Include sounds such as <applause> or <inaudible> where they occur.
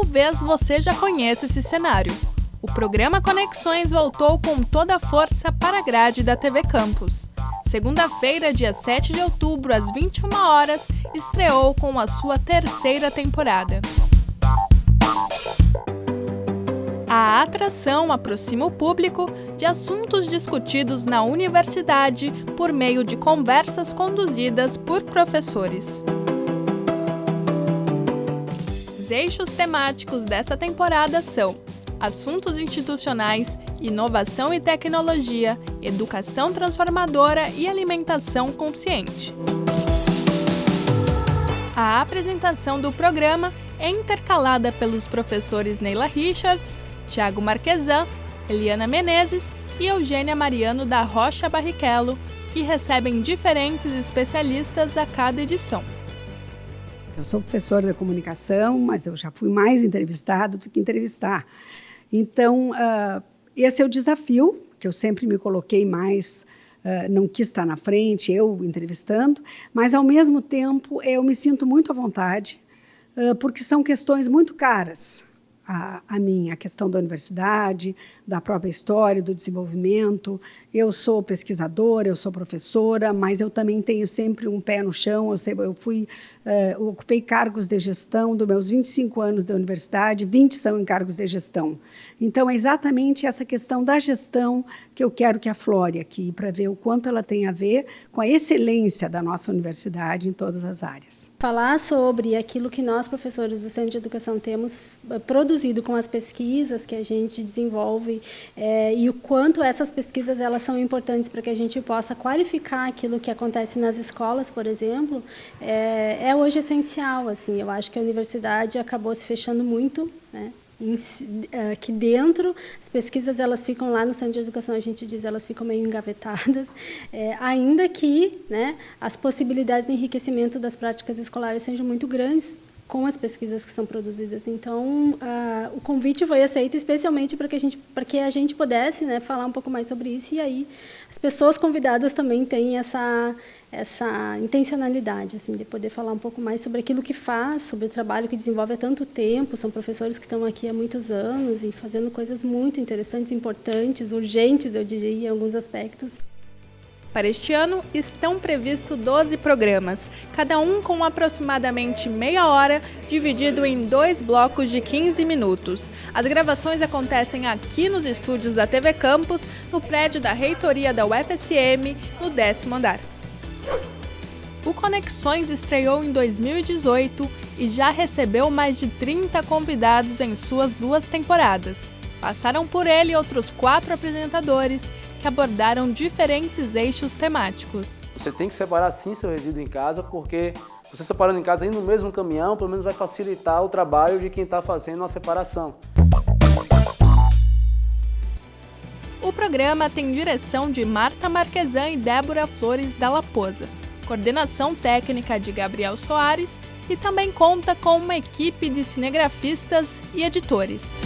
Talvez você já conheça esse cenário. O programa Conexões voltou com toda a força para a grade da TV Campus. Segunda-feira, dia 7 de outubro, às 21 horas, estreou com a sua terceira temporada. A atração aproxima o público de assuntos discutidos na universidade por meio de conversas conduzidas por professores. Os eixos temáticos dessa temporada são assuntos institucionais, inovação e tecnologia, educação transformadora e alimentação consciente. A apresentação do programa é intercalada pelos professores Neila Richards, Tiago Marquesan, Eliana Menezes e Eugênia Mariano da Rocha Barrichello, que recebem diferentes especialistas a cada edição. Eu sou professora de comunicação, mas eu já fui mais entrevistada do que entrevistar. Então, uh, esse é o desafio que eu sempre me coloquei mais, uh, não quis estar na frente, eu entrevistando, mas, ao mesmo tempo, eu me sinto muito à vontade, uh, porque são questões muito caras a, a mim, a questão da universidade, da própria história, do desenvolvimento. Eu sou pesquisadora, eu sou professora, mas eu também tenho sempre um pé no chão. Eu, sempre, eu fui, uh, ocupei cargos de gestão dos meus 25 anos da universidade, 20 são em cargos de gestão. Então, é exatamente essa questão da gestão que eu quero que aflore aqui, para ver o quanto ela tem a ver com a excelência da nossa universidade em todas as áreas. Falar sobre aquilo que nós, professores do Centro de Educação, temos eh, produzido com as pesquisas que a gente desenvolve é, e o quanto essas pesquisas elas são importantes para que a gente possa qualificar aquilo que acontece nas escolas, por exemplo, é, é hoje essencial. Assim, eu acho que a universidade acabou se fechando muito, né? aqui dentro, as pesquisas elas ficam lá no Centro de Educação, a gente diz, elas ficam meio engavetadas, é, <laughs> ainda que né, as possibilidades de enriquecimento das práticas escolares sejam muito grandes com as pesquisas que são produzidas. Então, o convite foi aceito especialmente para que a gente, para que a gente pudesse né, falar um pouco mais sobre isso e aí as pessoas convidadas também têm essa essa intencionalidade assim de poder falar um pouco mais sobre aquilo que faz, sobre o trabalho que desenvolve há tanto tempo. São professores que estão aqui há muitos anos e fazendo coisas muito interessantes, importantes, urgentes, eu diria, em alguns aspectos. Para este ano, estão previstos 12 programas, cada um com aproximadamente meia hora, dividido em dois blocos de 15 minutos. As gravações acontecem aqui nos estúdios da TV Campus, no prédio da reitoria da UFSM, no décimo andar. O Conexões estreou em 2018 e já recebeu mais de 30 convidados em suas duas temporadas. Passaram por ele outros quatro apresentadores que abordaram diferentes eixos temáticos. Você tem que separar sim seu resíduo em casa, porque você separando em casa aí no mesmo caminhão, pelo menos vai facilitar o trabalho de quem está fazendo a separação. O programa tem direção de Marta Marquesan e Débora Flores da Laposa, coordenação técnica de Gabriel Soares e também conta com uma equipe de cinegrafistas e editores.